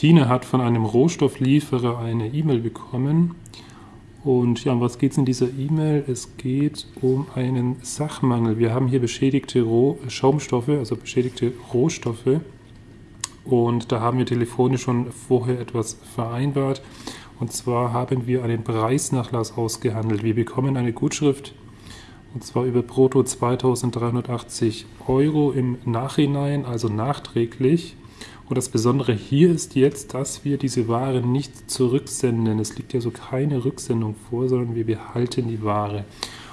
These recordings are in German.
Tine hat von einem Rohstofflieferer eine E-Mail bekommen. Und ja, um was geht es in dieser E-Mail? Es geht um einen Sachmangel. Wir haben hier beschädigte Roh Schaumstoffe, also beschädigte Rohstoffe. Und da haben wir telefonisch schon vorher etwas vereinbart. Und zwar haben wir einen Preisnachlass ausgehandelt. Wir bekommen eine Gutschrift und zwar über brutto 2380 Euro im Nachhinein, also nachträglich. Und das Besondere hier ist jetzt, dass wir diese Ware nicht zurücksenden. Es liegt ja so keine Rücksendung vor, sondern wir behalten die Ware.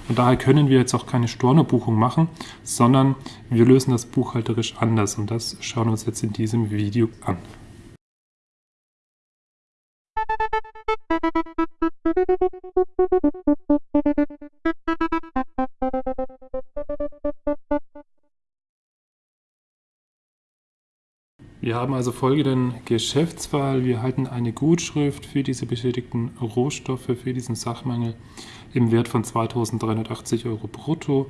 Und daher können wir jetzt auch keine Stornobuchung machen, sondern wir lösen das buchhalterisch anders. Und das schauen wir uns jetzt in diesem Video an. Wir haben also folgenden Geschäftsfall. Wir erhalten eine Gutschrift für diese beschädigten Rohstoffe, für diesen Sachmangel im Wert von 2.380 Euro brutto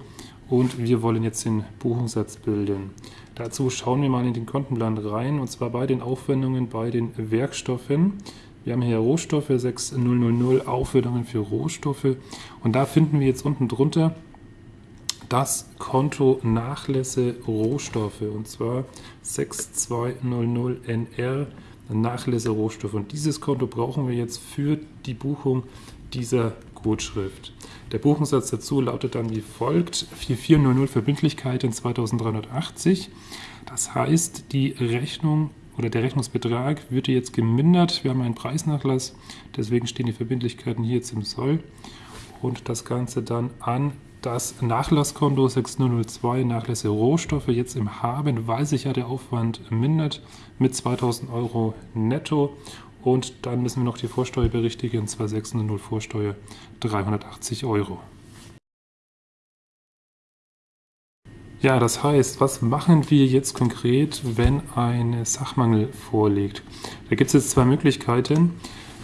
und wir wollen jetzt den Buchungssatz bilden. Dazu schauen wir mal in den Kontenplan rein und zwar bei den Aufwendungen bei den Werkstoffen. Wir haben hier Rohstoffe 6000, Aufwendungen für Rohstoffe und da finden wir jetzt unten drunter das Konto Nachlässe Rohstoffe und zwar 6200NR Nachlässe Rohstoffe. Und dieses Konto brauchen wir jetzt für die Buchung dieser Gutschrift. Der Buchungssatz dazu lautet dann wie folgt: 4400 Verbindlichkeiten 2380. Das heißt, die Rechnung oder der Rechnungsbetrag wird jetzt gemindert. Wir haben einen Preisnachlass, deswegen stehen die Verbindlichkeiten hier jetzt im Soll und das Ganze dann an das Nachlasskonto 6002 Nachlässe Rohstoffe jetzt im Haben, weil sich ja der Aufwand mindert mit 2000 Euro netto. Und dann müssen wir noch die Vorsteuer berichtigen, 2600 Vorsteuer 380 Euro. Ja, das heißt, was machen wir jetzt konkret, wenn ein Sachmangel vorliegt? Da gibt es jetzt zwei Möglichkeiten.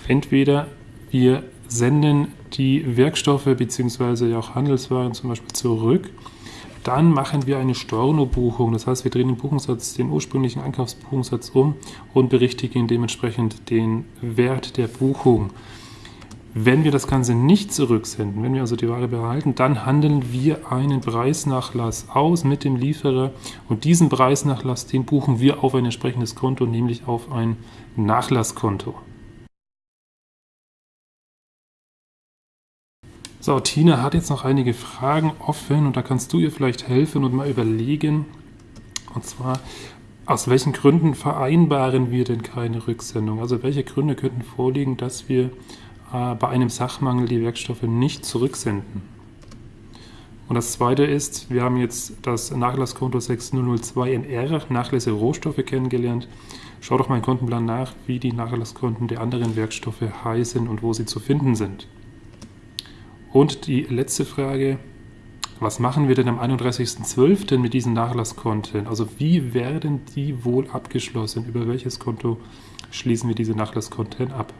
Entweder wir senden die Werkstoffe bzw. auch Handelswaren zum Beispiel zurück. Dann machen wir eine Stornobuchung, das heißt, wir drehen den Buchungssatz, den ursprünglichen Einkaufsbuchungssatz um und berichtigen dementsprechend den Wert der Buchung. Wenn wir das Ganze nicht zurücksenden, wenn wir also die Ware behalten, dann handeln wir einen Preisnachlass aus mit dem Lieferer und diesen Preisnachlass, den buchen wir auf ein entsprechendes Konto, nämlich auf ein Nachlasskonto. So, Tina hat jetzt noch einige Fragen offen und da kannst du ihr vielleicht helfen und mal überlegen. Und zwar, aus welchen Gründen vereinbaren wir denn keine Rücksendung? Also welche Gründe könnten vorliegen, dass wir äh, bei einem Sachmangel die Werkstoffe nicht zurücksenden? Und das zweite ist, wir haben jetzt das Nachlasskonto 6002NR, Nachlässe Rohstoffe, kennengelernt. Schau doch mal im Kontenplan nach, wie die Nachlasskonten der anderen Werkstoffe heißen und wo sie zu finden sind. Und die letzte Frage, was machen wir denn am 31.12. mit diesen Nachlasskonten? Also wie werden die wohl abgeschlossen? Über welches Konto schließen wir diese Nachlasskonten ab?